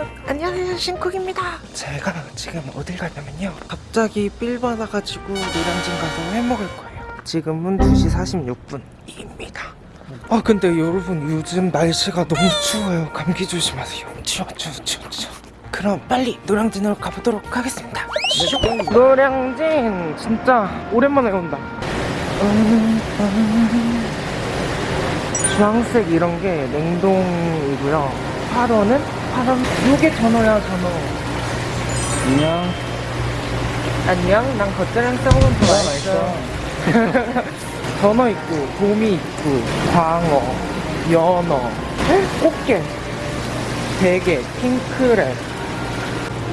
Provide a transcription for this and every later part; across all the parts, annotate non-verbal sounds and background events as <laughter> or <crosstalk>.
여러분 안녕하세요 신쿡입니다. 제가 지금 어딜 가냐면요. 갑자기 삘 받아가지고 노량진 가서 회 먹을 거예요. 지금은 2시 46분입니다. 아 근데 여러분 요즘 날씨가 너무 추워요. 감기 조심하세요. 추워 추워 추워 추워. 그럼 빨리 노량진으로 가보도록 하겠습니다. 노량진! 진짜 오랜만에 온다. 음, 음. 주황색 이런 게 냉동이고요. 8원은 8원. 요게 전어야 전어. 안녕. 안녕. 난 겉절이랑 써먹으면 더 맛있어. <laughs> 전어 있고 도미 있고 광어, 연어, 꽃게, 대게, 핑크랩.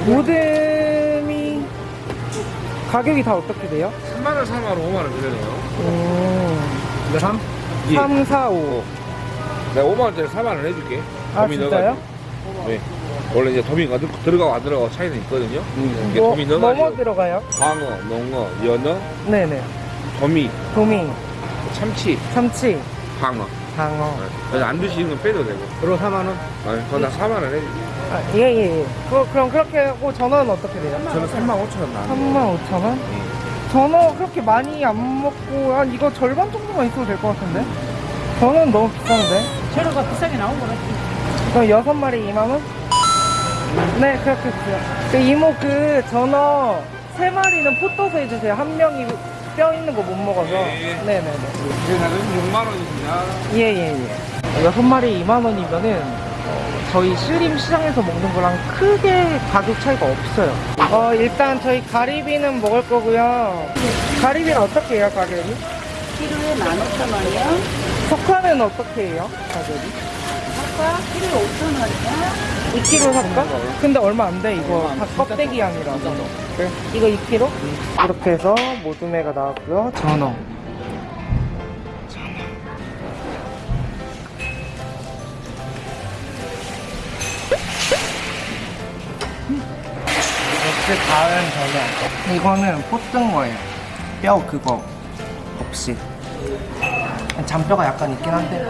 모듬이 가격이 다 어떻게 돼요? 3만원, 4만원, 5만원 그러네요. 음, 근데 3? 3, 4, 5. 내가 5만원짜리 4만원 해줄게. 아 진짜요? 네. 원래 이제 도미가 들- 들어가고 안 들어가고 차이는 있거든요. 이게 뭐, 도미 뭐뭐 넣어가지고 들어가요? 광어, 농어, 연어, 네네. 도미, 도미, 참치, 참치, 광어. 장어. 네. 그래서 안 드시는 건 빼도 되고. 그리고 4만 원? 아니, 그건 나 4만 원 해줄게. 아, 예, 예, 예. 그, 그럼 그렇게 하고 전어는 어떻게 돼요? 저는 3만 5천 원 나왔네. 3만 5천 원? 전어 그렇게 많이 안 먹고 한 이거 절반 정도만 있어도 될 것 같은데? 저는 너무 비싼데? 재료가 비싸게 나온 거 같 그럼 여섯 마리 2만 원? 네, 그렇게 주세요. 그 이모 그 전어 세 마리는 포 떠서 해주세요. 한 명이 뼈 있는 거 못 먹어서. 예, 예. 네네네. 그래서 6만원입니다. 예, 예, 예. 여섯 마리 2만 원이면은 어, 저희 신림 시장에서 먹는 거랑 크게 가격 차이가 없어요. 어, 일단 저희 가리비는 먹을 거고요. 가리비는 어떻게 해요, 가격이? 키로에 15,000원이요. 석화는 어떻게 해요, 가격이? 키로에 5,000원이요. 2kg 살까? 근데 얼마 안 돼, 이거. 다 껍데기 양이라서. 그래? 이거 2kg? 이렇게 해서 모둠회가 나왔고요. 전어. 역시 다른 전어. 이거는 포뜬 거예요. 뼈 그거 없이. 잔뼈가 약간 있긴 한데.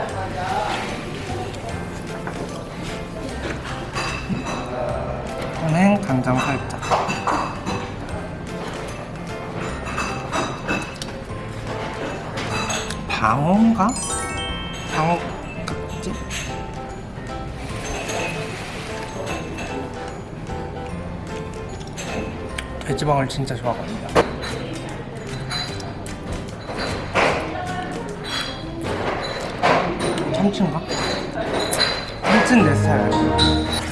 이거는 간장 살짝. 방어인가? 방어 같지? 돼지방을 진짜 좋아하거든요. 참치인가? 참치는 내 스타일.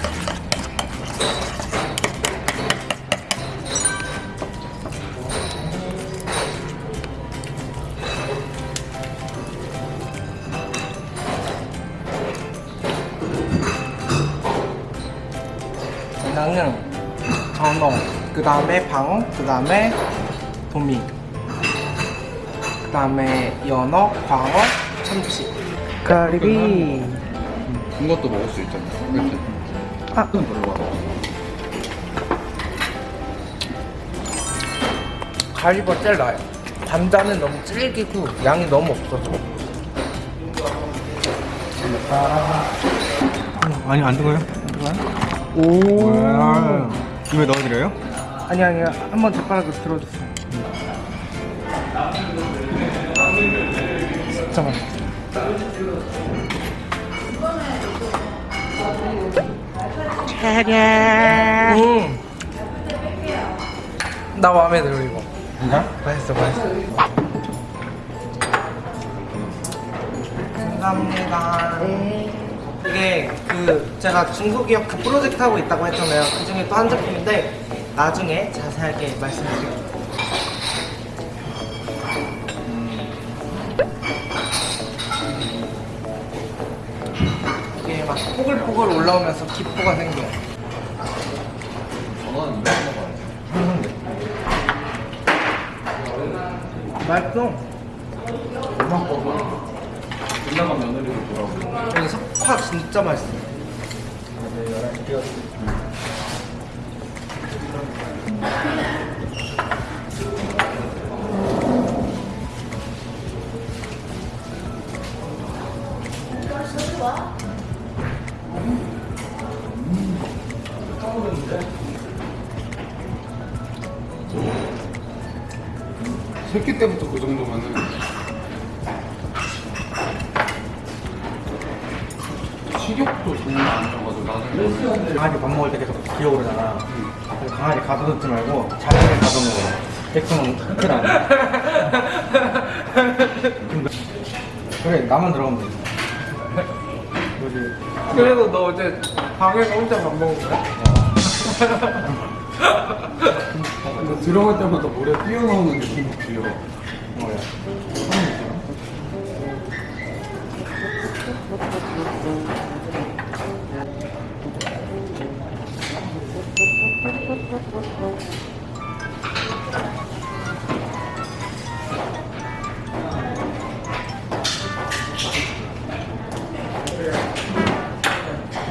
나는 전어, 그 다음에 방어, 그 다음에 도미, 그 다음에 연어, 광어, 참치. 가리비. 이것도 먹을 수 있잖아. 아. 가리비가 제일 나아요. 감자는 너무 질기고 양이 너무 없어서. 아니 안 들어요? 오. 입에 넣어드려요? 아니 아니 한번 젓가락으로 들어주세요. 진짜 맛있어. 음. 나 마음에 들어 이거. 진짜? 맛있어 맛있어. 감사합니다. 이게 그 제가 중국 기업 그 프로젝트 하고 있다고 했잖아요. 그 중에 또한 제품인데 나중에 자세하게 말씀드릴게요. 이게 막 포글포글 올라오면서 기포가 생겨요. 맛있어. 끝나간 며느리로 돌아오고. 여기 석화 진짜 맛있어. 새끼 때부터 그 정도면은 식욕도 정말 아니어가지고 나는 강아지 밥 먹을 때 계속 기어오르잖아. 그래서 강아지 가둬놓지 말고 자기를 가둬놓어. 백성은 큰일 아니야. 그래, 나만 들어가면. 그지. 그래도 너 어제 방에서 혼자 밥 먹은 거야? <laughs> 근데 들어갈 때마다 물에 뛰어나오는 느낌이 들려 뭐야.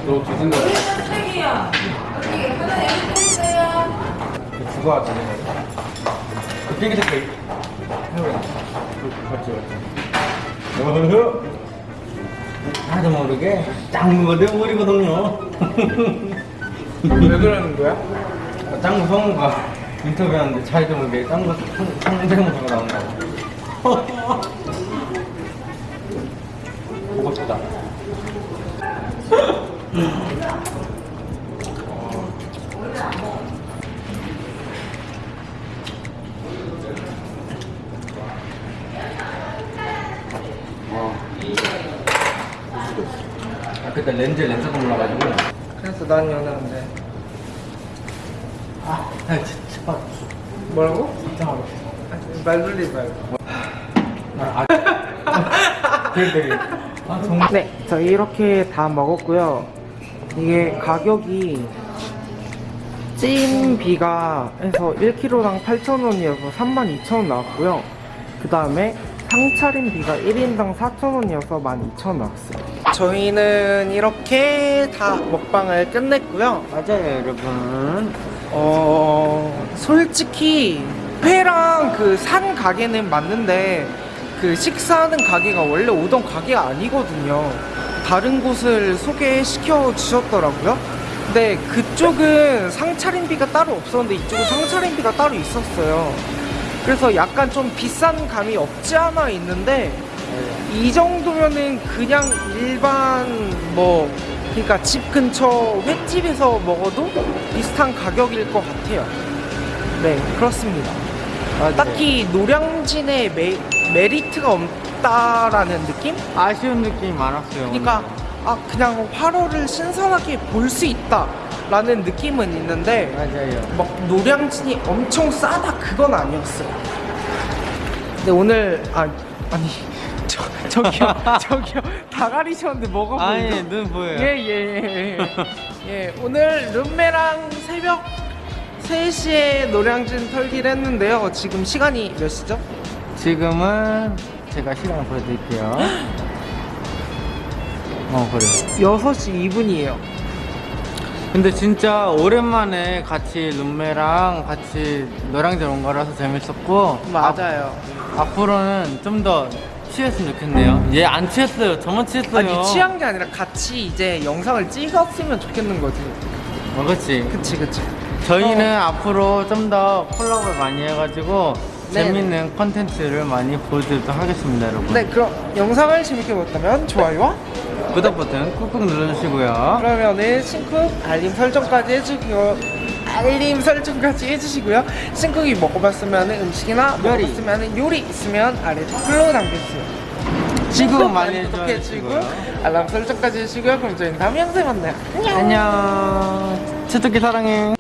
너두 생각 그 죽어 왔잖아. 그 색깔. 해보자. 맞지, 맞지. 어허. 하나도 모르게 짱구가 되어버리거든요. <laughs> 왜 그러는 거야? 짱구 성우가 인터뷰하는데 자기도 모르게 짱구 성- 성대모사가 나온다고. <laughs> 보고 싶다. <laughs> 아, 그때 렌즈 렌즈가 몰라가지고. 그래서 난 연애인데 아, 진짜. 뭐라고? 진짜 어렵어. 말 돌리지 말고 아, 되게 되게. 아, 정말. 네, 저희 이렇게 다 먹었고요. 이게 가격이 찜비가 해서 1kg당 8,000원이어서 32,000원 나왔고요. 그 다음에 상차림비가 1인당 4,000원이어서 12,000원 나왔어요. 저희는 이렇게 다 먹방을 끝냈고요. 맞아요, 여러분. 어 솔직히 회랑 그 산 가게는 맞는데 그 식사하는 가게가 원래 오던 가게가 아니거든요. 다른 곳을 소개시켜 주셨더라고요. 근데 그쪽은 상차림비가 따로 없었는데 이쪽은 상차림비가 따로 있었어요. 그래서 약간 좀 비싼 감이 없지 않아 있는데 이 정도면은 그냥 일반 뭐 그러니까 집 근처 횟집에서 먹어도 비슷한 가격일 것 같아요. 네 그렇습니다. 딱히 노량진의 메, 메리트가 없다라는 느낌? 아쉬운 느낌이 많았어요. 그러니까 아 그냥 화로를 신선하게 볼 수 있다 라는 느낌은 있는데 맞아요. 막 노량진이 엄청 싸다 그건 아니었어요. 근데 오늘 아 아니 저 저기요 <laughs> 저기요 다가리셨는데 먹어보고 아니, 눈 보여요. 예예 예 예, 예, 오늘 룸메랑 새벽 3시에 노량진 털기를 했는데요. 지금 시간이 몇 시죠? 지금은 제가 시간을 보여드릴게요. 어, 그래요. 6시 2분이에요. 근데 진짜 오랜만에 같이 룸메랑 같이 노량진 온 거라서 재밌었고 맞아요. 앞, 앞으로는 좀 더 취했으면 좋겠네요. 얘 안 취했어요. 저만 취했어요. 아니 취한 게 아니라 같이 이제 영상을 찍었으면 좋겠는 거지. 어, 그치. 그치 그치. 저희는 앞으로 좀 더 콜라보를 많이 해가지고 네. 재밌는 컨텐츠를 많이 보여드리도록 하겠습니다, 여러분. 네 그럼 영상을 재밌게 보셨다면 좋아요와 구독 버튼 꾹꾹 눌러주시고요. 그러면은 신쿡 알림 설정까지 해주고요. 알림 설정까지 해주시고요. 신쿡이 먹어봤으면 음식이나 요리. 먹어봤으면 요리 있으면 아래 댓글로 남겨주세요. 지구 많이 구독해주시고. 알람 설정까지 해주시고요. 그럼 저희는 다음 영상에 만나요. 안녕. 안녕. 치토끼 사랑해.